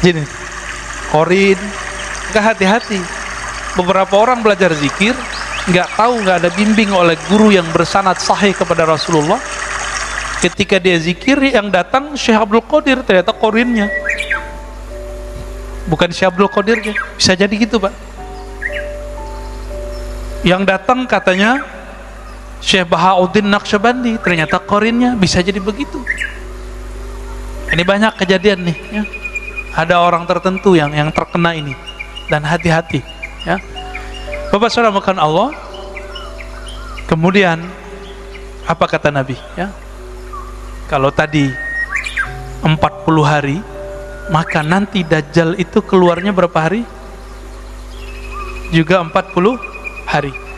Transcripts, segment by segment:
Jadi korin, nggak hati-hati. Beberapa orang belajar zikir, nggak tahu nggak ada bimbing oleh guru yang bersanad sahih kepada Rasulullah. Ketika dia zikir, yang datang Syekh Abdul Qadir ternyata korinnya. Bukan Syekh Abdul Qadirnya, bisa jadi gitu pak. Yang datang katanya Syekh Bahauddin Naqsyabandi, ternyata korinnya bisa jadi begitu. Ini banyak kejadian nih, ya. Ada orang tertentu yang yang terkena ini dan hati-hati, ya. Bapak Saudara makan Allah. Kemudian apa kata Nabi, ya? Kalau tadi 40 hari, maka nanti Dajjal itu keluarnya berapa hari? Juga 40 hari.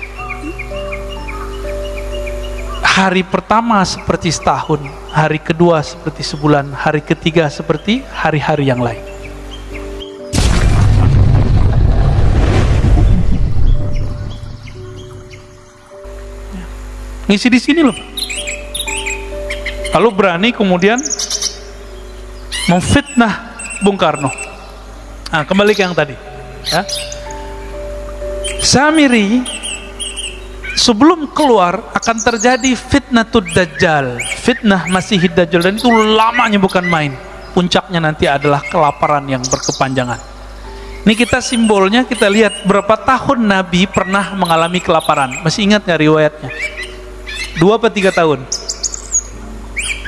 Hari pertama seperti setahun, hari kedua seperti sebulan, hari ketiga seperti hari-hari yang lain. Ngisi di sini loh. Lalu berani kemudian memfitnah Bung Karno. Nah, kembali ke yang tadi. Ya. Samiri sebelum keluar akan terjadi fitnah dajjal. Fitnah masih dajjal. Dan itu lamanya bukan main. Puncaknya nanti adalah kelaparan yang berkepanjangan. Ini kita simbolnya kita lihat berapa tahun Nabi pernah mengalami kelaparan. Masih ingat nggak riwayatnya? Dua atau tiga tahun?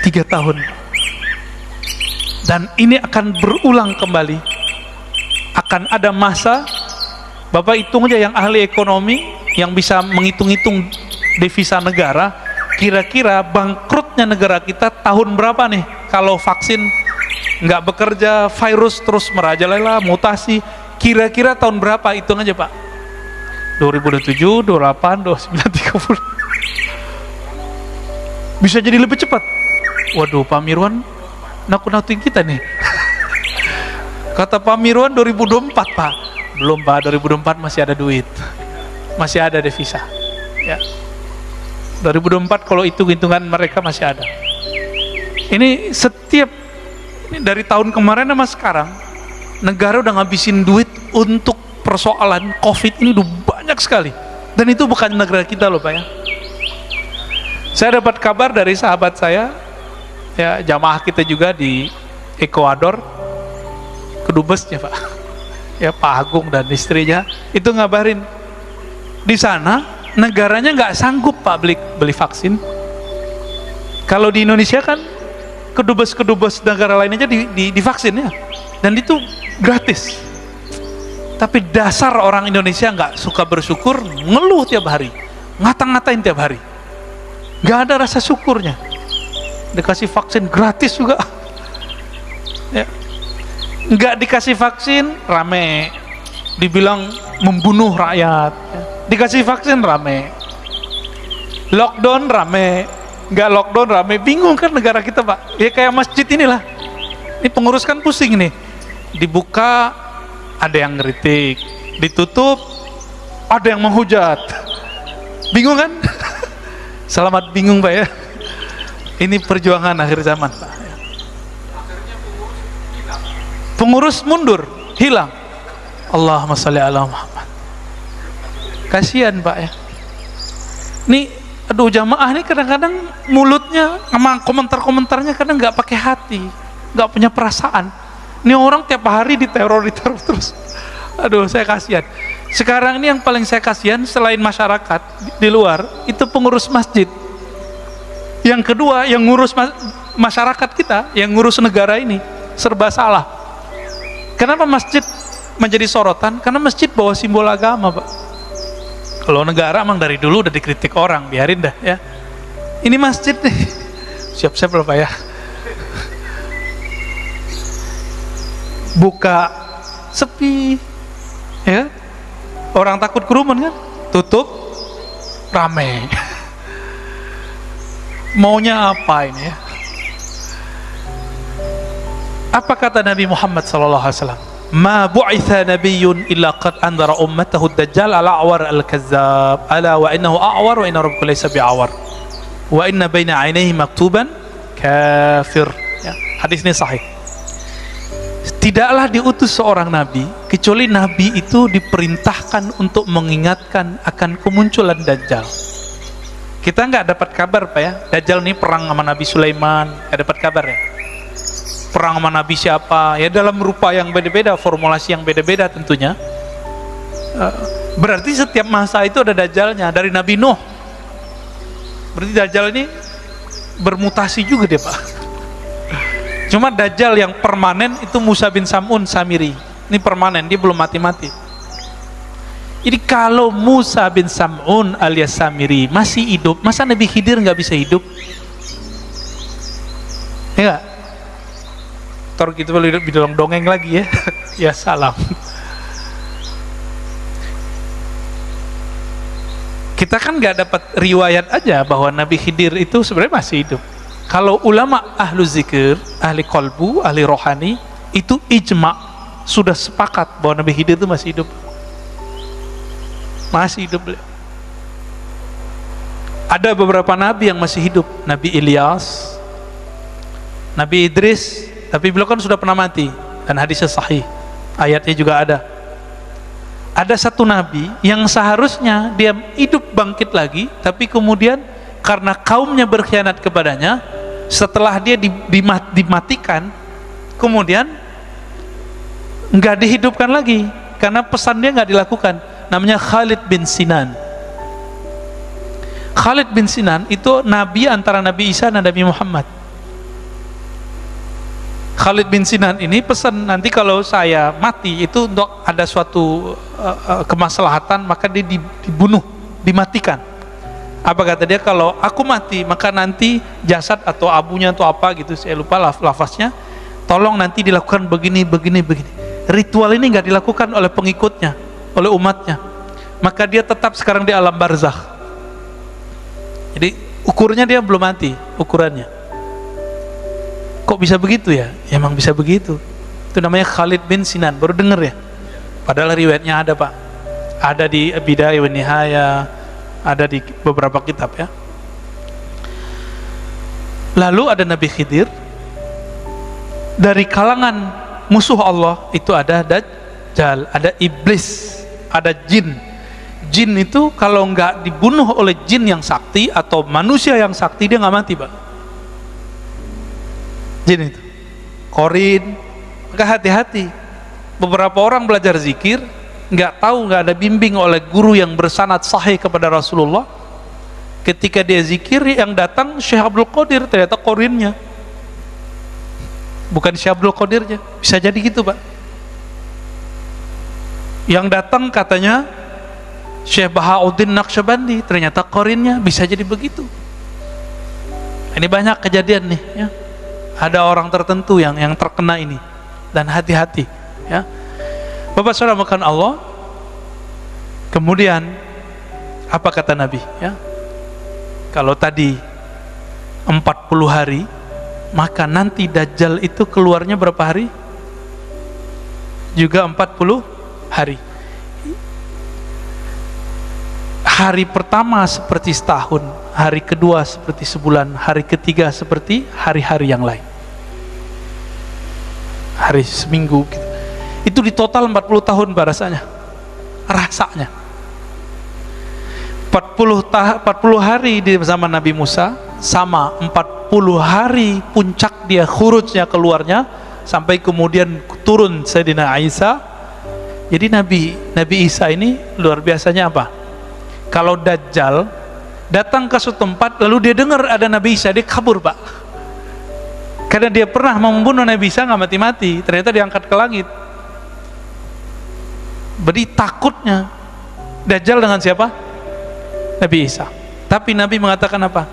Tiga tahun. Dan ini akan berulang kembali. Akan ada masa Bapak hitung aja yang ahli ekonomi yang bisa menghitung-hitung devisa negara kira-kira bangkrutnya negara kita tahun berapa nih? Kalau vaksin nggak bekerja virus terus merajalela mutasi kira-kira tahun berapa? Hitung aja Pak. 2027, 28, 29, 30 bisa jadi lebih cepat. Waduh Pak Mirwan nakut-nakutin kita nih. Kata Pak Mirwan 2024 Pak belum Pak. 2024 masih ada duit. Masih ada devisa. Ya. 2024 kalau hitung-hitungan mereka masih ada. Ini setiap ini dari tahun kemarin sama sekarang negara udah ngabisin duit untuk persoalan covid ini udah banyak sekali. Dan itu bukan negara kita loh Pak ya. Saya dapat kabar dari sahabat saya ya jamaah kita juga di Ekuador kedubesnya Pak ya Pak Agung dan istrinya itu ngabarin di sana negaranya nggak sanggup Pak beli vaksin. Kalau di Indonesia kan kedubes-kedubes negara lain aja di, di, ya dan itu gratis. Tapi dasar orang Indonesia nggak suka bersyukur ngeluh tiap hari ngata-ngatain tiap hari. Nggak ada rasa syukurnya. Dikasih vaksin gratis juga nggak dikasih vaksin rame. Dibilang membunuh rakyat. Dikasih vaksin rame. Lockdown rame. Nggak lockdown rame. Bingung kan negara kita pak? Ya kayak masjid inilah. Ini pengurus kan pusing nih dibuka ada yang ngeritik. Ditutup ada yang menghujat. Bingung kan? Selamat bingung pak ya. Ini perjuangan akhir zaman pak pengurus mundur hilang. Allahumma salli ala Muhammad. Kasihan pak ya. Ini aduh jamaah ini kadang-kadang mulutnya sama komentar-komentarnya kadang nggak pakai hati nggak punya perasaan. Ini orang tiap hari diteror diteror terus. Aduh saya kasihan. Sekarang ini yang paling saya kasihan selain masyarakat di luar itu pengurus masjid. Yang kedua yang ngurus masyarakat kita yang ngurus negara ini serba salah Kenapa masjid menjadi sorotan? Karena masjid bawa simbol agama, Pak. Kalau negara emang dari dulu udah dikritik orang, biarin dah ya. Ini masjid nih. Siap-siap loh, Pak ya. Buka sepi. Ya. Orang takut kerumun kan? Tutup rame. Maunya apa ini ya? Apa kata Nabi Muhammad sallallahu alaihi wasallam? Ma bu'itha nabiyyun illa qad andara ummatahu ad-dajjal ala awar al-kazzab. Ala wa innahu a'war wa inna rabbaka laysa bi'awar. Wa inna baina 'ainayhi maktuban kafir. Ya, hadis ini sahih. Tidaklah diutus seorang nabi kecuali nabi itu diperintahkan untuk mengingatkan akan kemunculan dajjal. Kita nggak dapat kabar pak ya. Dajjal ini perang sama Nabi Sulaiman. Nggak dapat kabar ya perang sama Nabi siapa? Ya dalam rupa yang beda-beda formulasi yang beda-beda tentunya. Eh, berarti setiap masa itu ada dajjalnya dari Nabi Nuh. Berarti dajjal ini bermutasi juga dia pak. Cuma dajjal yang permanen itu Musa bin Samun Samiri. Ini permanen dia belum mati-mati. Jadi kalau Musa bin Samun alias Samiri masih hidup masa Nabi Khidir nggak bisa hidup? Ya Tor gitu bidolong dongeng lagi ya. Ya salam. Kita kan nggak dapat riwayat aja bahwa Nabi Khidir itu sebenarnya masih hidup. Kalau ulama ahlu zikir ahli kolbu, ahli rohani itu ijma sudah sepakat bahwa Nabi Khidir itu masih hidup. Masih hidup ada beberapa nabi yang masih hidup. Nabi Ilyas Nabi Idris tapi beliau kan sudah pernah mati dan hadisnya sahih. Ayatnya juga ada. Ada satu nabi yang seharusnya dia hidup bangkit lagi tapi kemudian karena kaumnya berkhianat kepadanya setelah dia dimatikan kemudian nggak dihidupkan lagi karena pesan dia nggak dilakukan. Namanya Khalid bin Sinan. Khalid bin Sinan itu nabi antara Nabi Isa dan Nabi Muhammad Khalid bin Sinan ini pesan nanti kalau saya mati itu untuk ada suatu uh, uh, kemaslahatan maka dia dibunuh, dimatikan. Apa kata dia kalau aku mati maka nanti jasad atau abunya atau apa gitu saya lupa laf lafaznya tolong nanti dilakukan begini begini begini. Ritual ini nggak dilakukan oleh pengikutnya, oleh umatnya. Maka dia tetap sekarang di alam barzakh. Jadi ukurnya dia belum mati ukurannya kok bisa begitu ya? emang bisa begitu. Itu namanya Khalid bin Sinan. Baru denger ya? Padahal riwayatnya ada pak. Ada di Bidayah wa Nihaya ada di beberapa kitab ya. Lalu ada Nabi Khidir. Dari kalangan musuh Allah itu ada Dajjal ada Iblis ada Jin. Jin itu kalau nggak dibunuh oleh Jin yang sakti atau manusia yang sakti dia nggak mati pak jin itu. Korin. Maka hati-hati. Beberapa orang belajar zikir nggak tahu nggak ada bimbing oleh guru yang bersanad sahih kepada Rasulullah. Ketika dia zikir yang datang Syekh Abdul Qadir ternyata korinnya. Bukan Syekh Abdul Qadirnya. Bisa jadi gitu pak. Yang datang katanya Syekh Bahauddin Naqsyabandi ternyata korinnya. Bisa jadi begitu. Ini banyak kejadian nih ya ada orang tertentu yang yang terkena ini. Dan hati-hati ya. Bapak Saudara makan Allah. Kemudian apa kata Nabi ya? Kalau tadi 40 hari maka nanti Dajjal itu keluarnya berapa hari? Juga 40 hari hari pertama seperti setahun, hari kedua seperti sebulan, hari ketiga seperti hari-hari yang lain. Hari seminggu gitu. Itu di total 40 tahun rasanya. Rasanya. 40 tah 40 hari di zaman Nabi Musa sama 40 hari puncak dia khurujnya keluarnya sampai kemudian turun Sayyidina Isa. Jadi Nabi Nabi Isa ini luar biasanya apa? Kalau Dajjal datang ke suatu tempat lalu dia dengar ada Nabi Isa dia kabur pak karena dia pernah membunuh Nabi Isa nggak mati-mati ternyata diangkat ke langit beri takutnya Dajjal dengan siapa? Nabi Isa tapi Nabi mengatakan apa?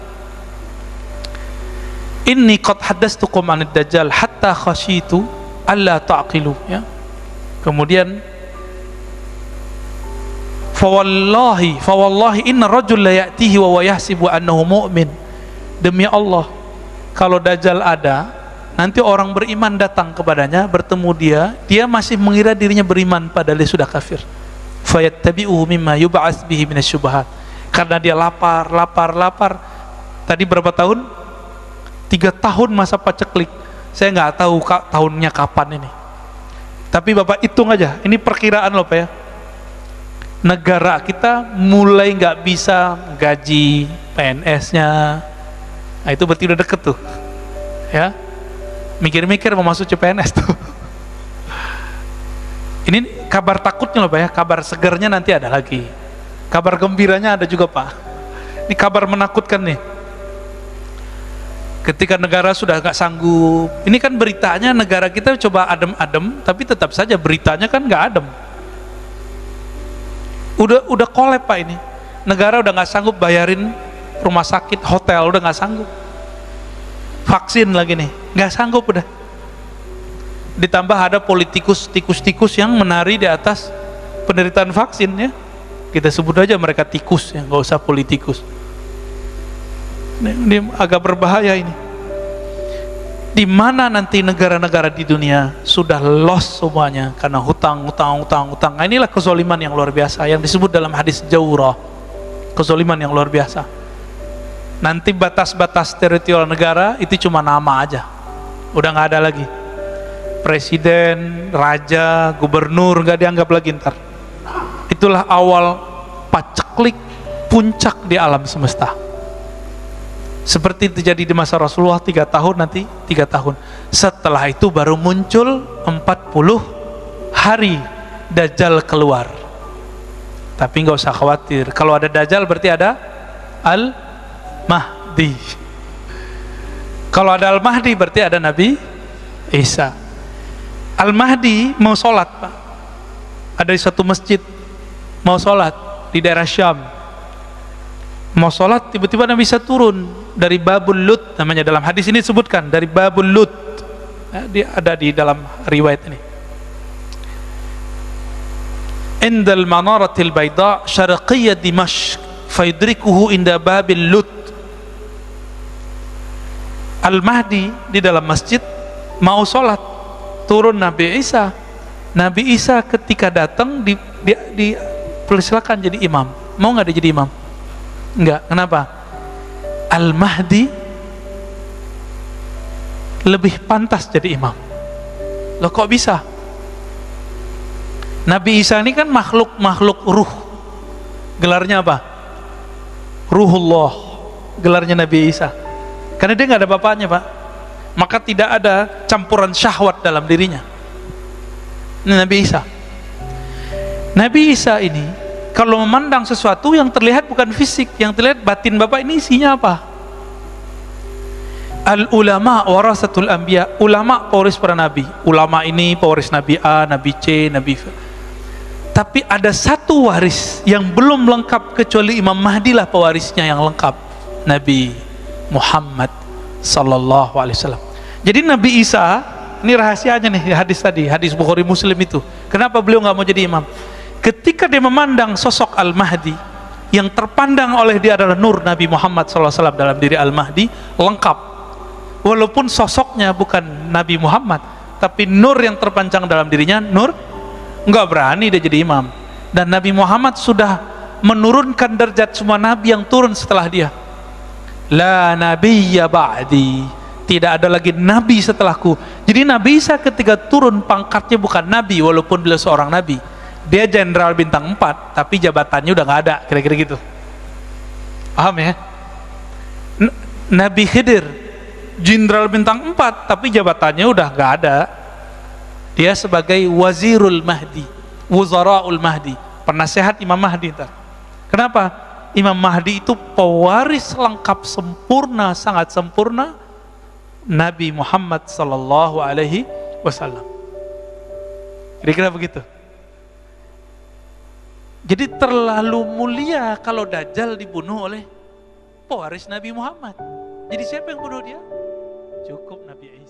Inni qad haddastukum anid Dajjal hatta khasyitu alla ta'qilu ya. Kemudian fawallahi fawallahi inna rajul la ya'tihi wa yahsibu annahu mu'min. Demi Allah kalau dajjal ada nanti orang beriman datang kepadanya bertemu dia dia masih mengira dirinya beriman padahal dia sudah kafir. Fayattabi'uhu mimma yub'ats bihi karena dia lapar lapar lapar. Tadi berapa tahun? Tiga tahun masa paceklik. Saya nggak tahu kak tahunnya kapan ini. Tapi Bapak hitung aja, ini perkiraan loh Pak ya. Negara kita mulai nggak bisa gaji PNS-nya. Nah itu berarti udah deket tuh. Ya. Mikir-mikir mau masuk CPNS tuh. Ini kabar takutnya loh Pak ya, kabar segernya nanti ada lagi. Kabar gembiranya ada juga Pak. Ini kabar menakutkan nih. Ketika negara sudah nggak sanggup, ini kan beritanya negara kita coba adem-adem, tapi tetap saja beritanya kan nggak adem. Udah udah kolep Pak ini. Negara udah nggak sanggup bayarin rumah sakit, hotel udah nggak sanggup. Vaksin lagi nih, nggak sanggup udah. Ditambah ada politikus tikus-tikus yang menari di atas penderitaan vaksin ya. Kita sebut aja mereka tikus ya. Nggak usah politikus. Ini, ini agak berbahaya ini di mana nanti negara-negara di dunia sudah lost semuanya karena hutang, hutang, hutang, hutang. Nah, inilah kezoliman yang luar biasa yang disebut dalam hadis jauhrah. Kezoliman yang luar biasa. Nanti batas-batas teritorial negara itu cuma nama aja. Udah nggak ada lagi presiden, raja, gubernur nggak dianggap lagi ntar. Itulah awal paceklik puncak di alam semesta. Seperti terjadi di masa Rasulullah tiga tahun nanti tiga tahun. Setelah itu baru muncul 40 hari Dajjal keluar. Tapi nggak usah khawatir. Kalau ada Dajjal berarti ada Al Mahdi. Kalau ada Al Mahdi berarti ada Nabi Isa. Al-Mahdi mau sholat Pak ada di satu masjid mau sholat di daerah Syam mau sholat tiba-tiba Nabi bisa turun dari Babul Lut namanya dalam hadis ini disebutkan dari Babul Lut. Ya, dia ada di dalam riwayat ini. Indal manaratil bayda syarqiyya dimashq faidrikuhu inda babil lut. Al-Mahdi di dalam masjid mau sholat turun Nabi Isa. Nabi Isa ketika datang di, di, di jadi imam. Mau nggak dia jadi imam enggak kenapa? Al Mahdi lebih pantas jadi imam. Loh kok bisa? Nabi Isa ini kan makhluk makhluk ruh. Gelarnya apa? Ruhullah. Gelarnya Nabi Isa. Karena dia nggak ada bapaknya pak. Maka tidak ada campuran syahwat dalam dirinya. Ini Nabi Isa. Nabi Isa ini kalau memandang sesuatu yang terlihat bukan fisik yang terlihat batin Bapak ini isinya apa al ulama warasatul anbiya ulama pewaris para nabi ulama ini pewaris nabi A, nabi C, nabi F tapi ada satu waris yang belum lengkap kecuali Imam Mahdi lah pewarisnya yang lengkap Nabi Muhammad Sallallahu Alaihi Wasallam. Jadi Nabi Isa ini rahasianya nih hadis tadi hadis Bukhari Muslim itu. Kenapa beliau nggak mau jadi imam? Ketika dia memandang sosok Al Mahdi yang terpandang oleh dia adalah nur Nabi Muhammad SAW dalam diri Al Mahdi lengkap. Walaupun sosoknya bukan Nabi Muhammad, tapi nur yang terpanjang dalam dirinya nur nggak berani dia jadi imam. Dan Nabi Muhammad sudah menurunkan derajat semua nabi yang turun setelah dia la nabiyya ba'di tidak ada lagi nabi setelahku jadi Nabi Isa ketika turun pangkatnya bukan nabi walaupun beliau seorang nabi dia jenderal bintang 4 tapi jabatannya udah nggak ada kira-kira gitu paham ya N Nabi Khidir jenderal bintang 4 tapi jabatannya udah nggak ada dia sebagai wazirul mahdi wuzaraul mahdi penasehat Imam Mahdi ntar. kenapa Imam Mahdi itu pewaris lengkap sempurna, sangat sempurna Nabi Muhammad sallallahu alaihi wasallam. Kira-kira begitu. Jadi terlalu mulia kalau Dajjal dibunuh oleh pewaris Nabi Muhammad. Jadi siapa yang bunuh dia? Cukup Nabi Isa.